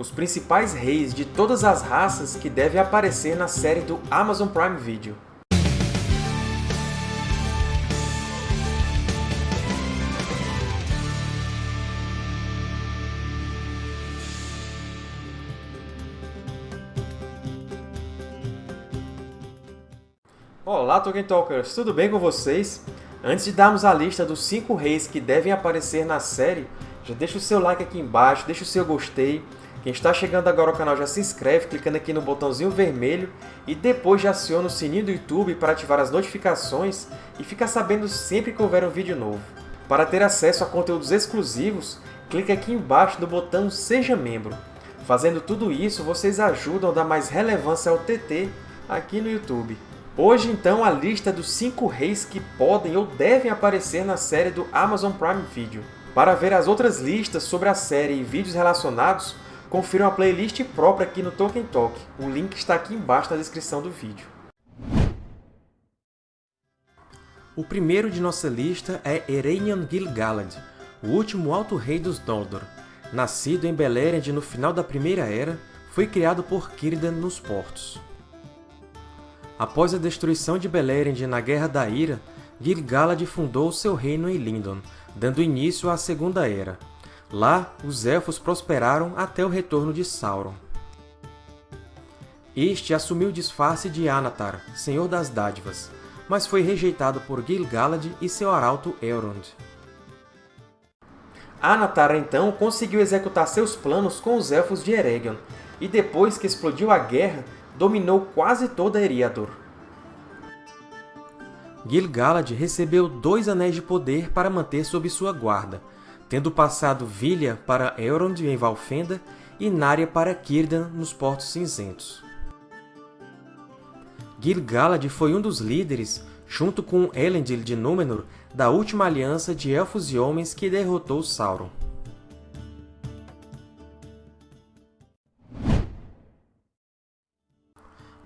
os principais reis de todas as raças que devem aparecer na série do Amazon Prime Video. Olá, Tolkien Talkers! Tudo bem com vocês? Antes de darmos a lista dos 5 reis que devem aparecer na série, já deixa o seu like aqui embaixo, deixa o seu gostei. Quem está chegando agora ao canal já se inscreve clicando aqui no botãozinho vermelho e depois já aciona o sininho do YouTube para ativar as notificações e ficar sabendo sempre que houver um vídeo novo. Para ter acesso a conteúdos exclusivos, clique aqui embaixo no botão Seja Membro. Fazendo tudo isso, vocês ajudam a dar mais relevância ao TT aqui no YouTube. Hoje, então, a lista dos 5 reis que podem ou devem aparecer na série do Amazon Prime Video. Para ver as outras listas sobre a série e vídeos relacionados, confira a playlist própria aqui no Tolkien Talk. O link está aqui embaixo na descrição do vídeo. O primeiro de nossa lista é Ereinion Gil-galad, o último Alto Rei dos Noldor. Nascido em Beleriand no final da Primeira Era, foi criado por Círdan nos Portos. Após a destruição de Beleriand na Guerra da Ira, Gil-galad fundou seu reino em Lindon, dando início à Segunda Era. Lá, os Elfos prosperaram até o retorno de Sauron. Este assumiu o disfarce de Anatar, Senhor das Dádivas, mas foi rejeitado por Gil-galad e seu arauto Elrond. Anatar, então, conseguiu executar seus planos com os Elfos de Eregion, e depois que explodiu a guerra, dominou quase toda Eriador. Gil-galad recebeu dois Anéis de Poder para manter sob sua guarda, tendo passado Vilha para Elrond em Valfenda e Narya para Círdan nos Portos Cinzentos. Gil-galad foi um dos líderes, junto com Elendil de Númenor, da última aliança de Elfos e Homens que derrotou Sauron.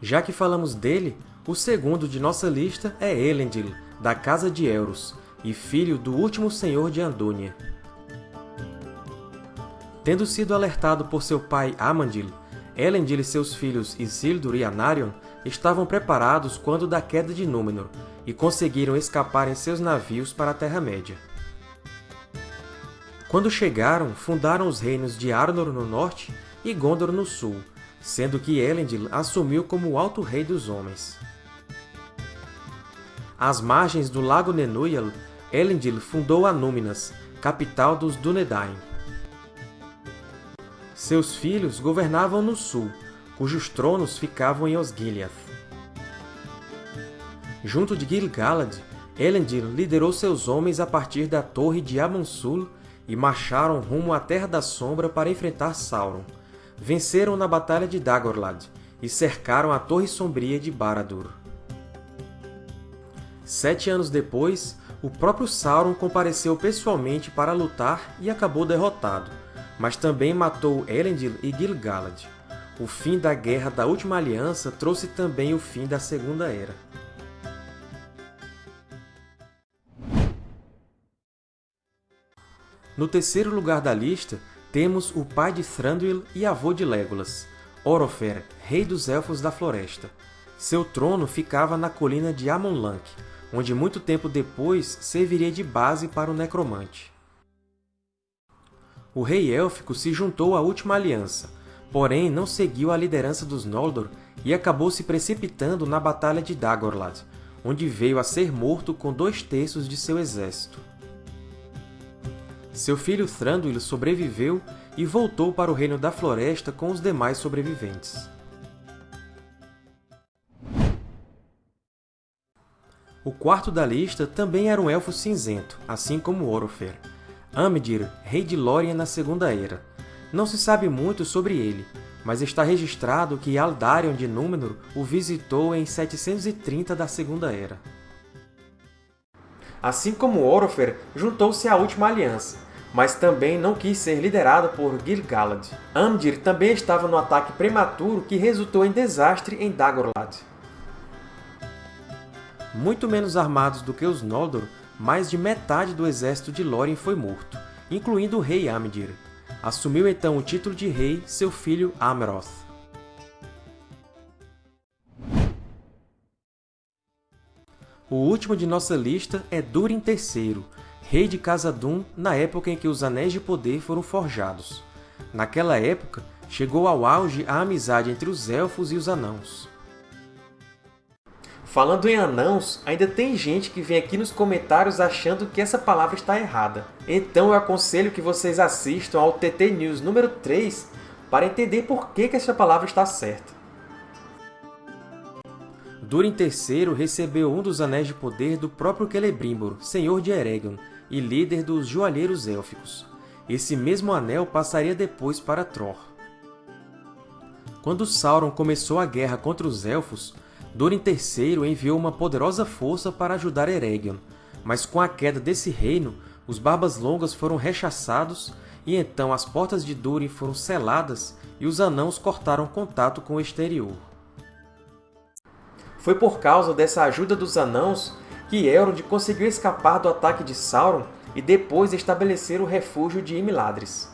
Já que falamos dele, o segundo de nossa lista é Elendil, da Casa de Elros, e filho do último Senhor de Andúnia. Tendo sido alertado por seu pai Amandil, Elendil e seus filhos Isildur e Anarion estavam preparados quando da queda de Númenor e conseguiram escapar em seus navios para a Terra-média. Quando chegaram, fundaram os reinos de Arnor no norte e Gondor no sul, sendo que Elendil assumiu como o Alto Rei dos Homens. Às margens do Lago Nenuyal, Elendil fundou Anúminas, capital dos Dúnedain. Seus filhos governavam no sul, cujos tronos ficavam em Osgiliath. Junto de Gil-galad, Elendil liderou seus homens a partir da Torre de Amonsul e marcharam rumo à Terra da Sombra para enfrentar Sauron, venceram na Batalha de Dagorlad e cercaram a Torre Sombria de Barad-dûr. Sete anos depois, o próprio Sauron compareceu pessoalmente para lutar e acabou derrotado, mas também matou Elendil e Gil-galad. O fim da Guerra da Última Aliança trouxe também o fim da Segunda Era. No terceiro lugar da lista, temos o pai de Thranduil e avô de Legolas, Orofer, rei dos Elfos da Floresta. Seu trono ficava na colina de Amonlanc, onde muito tempo depois serviria de base para o Necromante. O rei élfico se juntou à Última Aliança, porém não seguiu a liderança dos Noldor e acabou se precipitando na Batalha de Dagorlad, onde veio a ser morto com dois terços de seu exército. Seu filho Thranduil sobreviveu e voltou para o Reino da Floresta com os demais sobreviventes. O quarto da lista também era um Elfo cinzento, assim como Orofer. Amdir, rei de Lórien na Segunda Era. Não se sabe muito sobre ele, mas está registrado que Aldarion de Númenor o visitou em 730 da Segunda Era. Assim como Orofer, juntou-se à Última Aliança, mas também não quis ser liderado por Gil-galad. Amdir também estava no ataque prematuro que resultou em desastre em Dagorlad. Muito menos armados do que os Noldor, mais de metade do exército de Lórien foi morto, incluindo o rei Amdir. Assumiu então o título de rei seu filho Amroth. O último de nossa lista é Durin III, rei de Khazad-dûm na época em que os Anéis de Poder foram forjados. Naquela época, chegou ao auge a amizade entre os Elfos e os Anãos. Falando em anãos, ainda tem gente que vem aqui nos comentários achando que essa palavra está errada. Então eu aconselho que vocês assistam ao TT News número 3 para entender por que essa palavra está certa. Durin III recebeu um dos Anéis de Poder do próprio Celebrimbor, senhor de Eregion, e líder dos Joalheiros Élficos. Esse mesmo anel passaria depois para Tror. Quando Sauron começou a guerra contra os Elfos, Durin III enviou uma poderosa força para ajudar Eregion, mas com a queda desse reino, os Barbas Longas foram rechaçados e então as portas de Durin foram seladas e os Anãos cortaram contato com o exterior. Foi por causa dessa ajuda dos Anãos que Elrond conseguiu escapar do ataque de Sauron e depois estabelecer o refúgio de Imladris.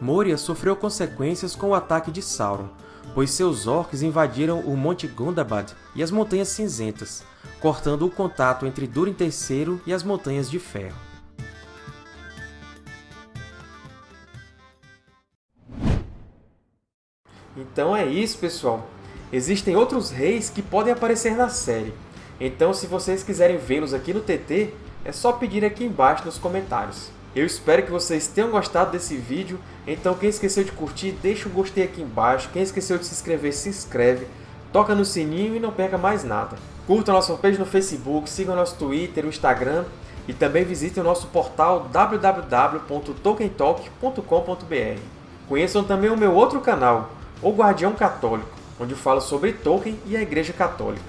Moria sofreu consequências com o ataque de Sauron, pois seus orcs invadiram o Monte Gundabad e as Montanhas Cinzentas, cortando o contato entre Durin III e as Montanhas de Ferro. Então é isso, pessoal! Existem outros reis que podem aparecer na série, então se vocês quiserem vê-los aqui no TT, é só pedir aqui embaixo nos comentários. Eu espero que vocês tenham gostado desse vídeo, então quem esqueceu de curtir, deixa um gostei aqui embaixo, quem esqueceu de se inscrever, se inscreve, toca no sininho e não perca mais nada. Curtam a nossa fanpage no Facebook, sigam nosso Twitter, o Instagram e também visitem o nosso portal www.tolkientalk.com.br. Conheçam também o meu outro canal, O Guardião Católico, onde falo sobre Tolkien e a Igreja Católica.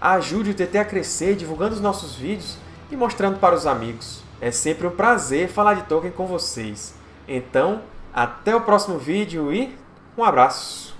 Ajude o TT a crescer divulgando os nossos vídeos e mostrando para os amigos. É sempre um prazer falar de Tolkien com vocês. Então, até o próximo vídeo e um abraço!